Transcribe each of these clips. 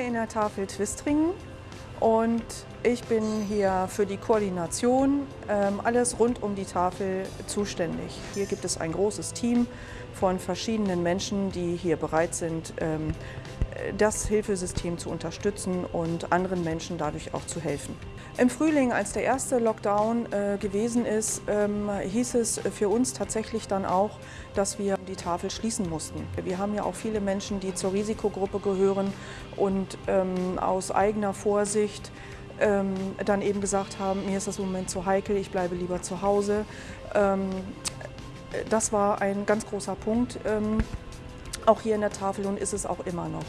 in der Tafel Twistringen und ich bin hier für die Koordination, ähm, alles rund um die Tafel zuständig. Hier gibt es ein großes Team von verschiedenen Menschen, die hier bereit sind, ähm, das Hilfesystem zu unterstützen und anderen Menschen dadurch auch zu helfen. Im Frühling, als der erste Lockdown äh, gewesen ist, ähm, hieß es für uns tatsächlich dann auch, dass wir die Tafel schließen mussten. Wir haben ja auch viele Menschen, die zur Risikogruppe gehören und ähm, aus eigener Vorsicht ähm, dann eben gesagt haben, mir ist das im Moment zu heikel, ich bleibe lieber zu Hause. Ähm, das war ein ganz großer Punkt, ähm, auch hier in der Tafel und ist es auch immer noch.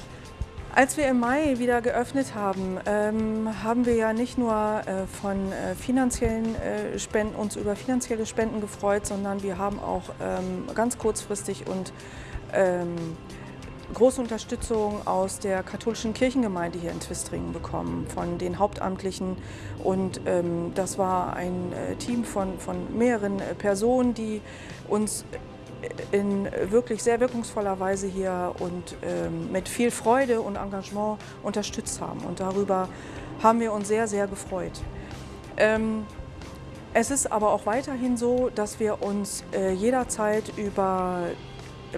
Als wir im Mai wieder geöffnet haben, ähm, haben wir ja nicht nur äh, von äh, finanziellen äh, Spenden, uns über finanzielle Spenden gefreut, sondern wir haben auch ähm, ganz kurzfristig und ähm, große Unterstützung aus der katholischen Kirchengemeinde hier in Twistringen bekommen, von den Hauptamtlichen. Und ähm, das war ein äh, Team von, von mehreren äh, Personen, die uns in wirklich sehr wirkungsvoller Weise hier und ähm, mit viel Freude und Engagement unterstützt haben. Und darüber haben wir uns sehr, sehr gefreut. Ähm, es ist aber auch weiterhin so, dass wir uns äh, jederzeit über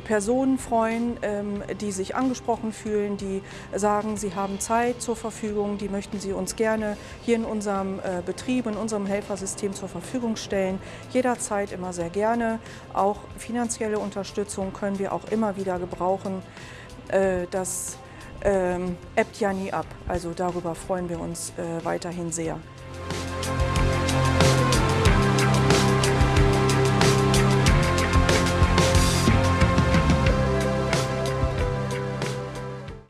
Personen freuen, ähm, die sich angesprochen fühlen, die sagen, sie haben Zeit zur Verfügung, die möchten sie uns gerne hier in unserem äh, Betrieb, in unserem Helfersystem zur Verfügung stellen. Jederzeit immer sehr gerne. Auch finanzielle Unterstützung können wir auch immer wieder gebrauchen. Äh, das ähm, ebbt ja nie ab. Also darüber freuen wir uns äh, weiterhin sehr.